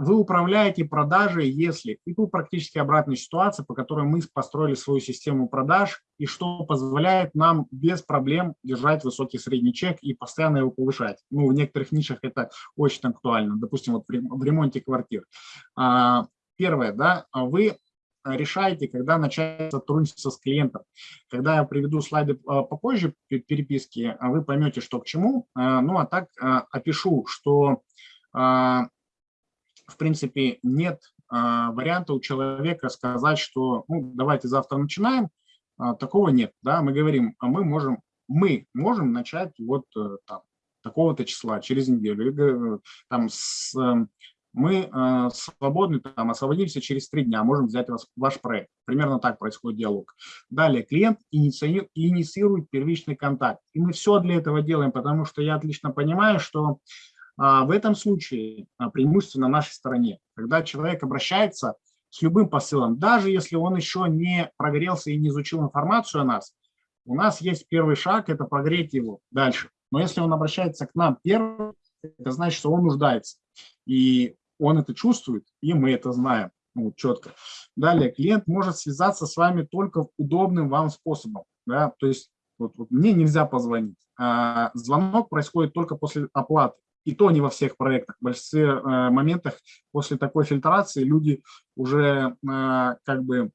вы управляете продажей, если, и тут практически обратная ситуация, по которой мы построили свою систему продаж, и что позволяет нам без проблем держать высокий средний чек и постоянно его повышать. Ну, в некоторых нишах это очень актуально, допустим, вот в ремонте квартир. А, первое, да, вы решаете, когда начать сотрудничество с клиентом. Когда я приведу слайды а, попозже переписки, вы поймете, что к чему. А, ну, а так опишу, что принципе, нет а, варианта у человека сказать, что ну, давайте завтра начинаем, а, такого нет. Да? Мы говорим, а мы можем, мы можем начать вот э, там, такого-то числа, через неделю. Э, там, с, э, мы свободны, там, освободимся через три дня, можем взять вас, ваш проект. Примерно так происходит диалог. Далее, клиент инициирует, инициирует первичный контакт. И мы все для этого делаем, потому что я отлично понимаю, что в этом случае а, преимущество на нашей стороне, когда человек обращается с любым посылом, даже если он еще не прогрелся и не изучил информацию о нас, у нас есть первый шаг – это прогреть его дальше. Но если он обращается к нам первым, это значит, что он нуждается. И он это чувствует, и мы это знаем ну, четко. Далее, клиент может связаться с вами только удобным вам способом. Да? То есть вот, вот мне нельзя позвонить. А звонок происходит только после оплаты и то не во всех проектах. В большинстве э, моментах после такой фильтрации люди уже э, как бы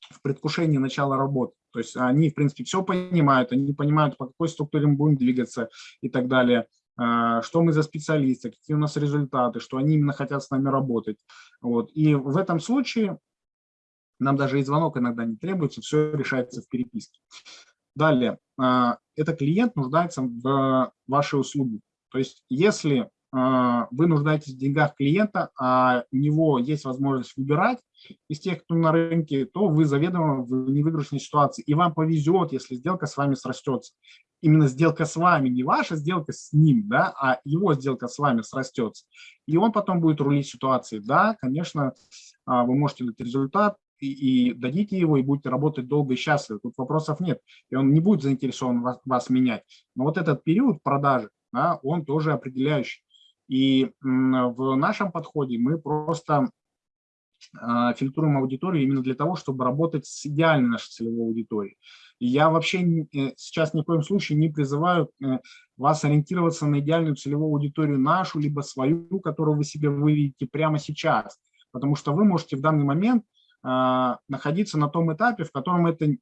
в предвкушении начала работы. То есть они, в принципе, все понимают, они понимают, по какой структуре мы будем двигаться и так далее, э, что мы за специалисты, какие у нас результаты, что они именно хотят с нами работать. Вот. И в этом случае нам даже и звонок иногда не требуется, все решается в переписке. Далее, это клиент нуждается в вашей услуге. То есть если а, вы нуждаетесь в деньгах клиента, а у него есть возможность выбирать из тех, кто на рынке, то вы заведомо в невыигрышной ситуации. И вам повезет, если сделка с вами срастется. Именно сделка с вами, не ваша сделка с ним, да, а его сделка с вами срастется. И он потом будет рулить ситуацией. Да, конечно, а, вы можете дать результат, и, и дадите его, и будете работать долго и счастливо. Тут вопросов нет. И он не будет заинтересован вас, вас менять. Но вот этот период продажи, да, он тоже определяющий. И в нашем подходе мы просто а, фильтруем аудиторию именно для того, чтобы работать с идеальной нашей целевой аудиторией. Я вообще э, сейчас ни в коем случае не призываю э, вас ориентироваться на идеальную целевую аудиторию нашу, либо свою, которую вы себе выведете прямо сейчас. Потому что вы можете в данный момент а, находиться на том этапе, в котором это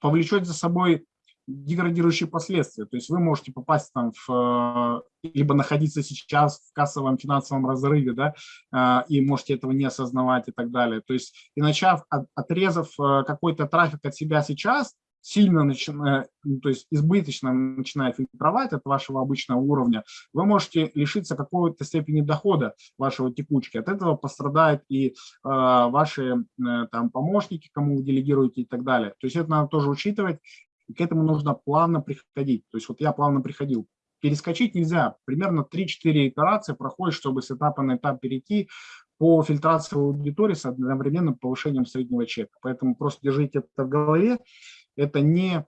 повлечет за собой деградирующие последствия. То есть вы можете попасть там в, э, либо находиться сейчас в кассовом финансовом разрыве, да, э, и можете этого не осознавать и так далее. То есть и начав, отрезав э, какой-то трафик от себя сейчас, сильно начиная, ну, то есть избыточно начиная фильтровать от вашего обычного уровня, вы можете лишиться какой-то степени дохода вашего текучки. От этого пострадают и э, ваши э, там помощники, кому вы делегируете и так далее. То есть это надо тоже учитывать к этому нужно плавно приходить. То есть вот я плавно приходил. Перескочить нельзя. Примерно 3-4 итерации проходит, чтобы с этапа на этап перейти по фильтрации аудитории с одновременным повышением среднего чека. Поэтому просто держите это в голове. Это не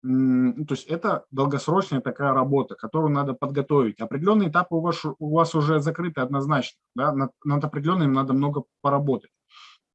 то есть это долгосрочная такая работа, которую надо подготовить. Определенные этапы у вас, у вас уже закрыты однозначно. Да? Над, над определенным надо много поработать.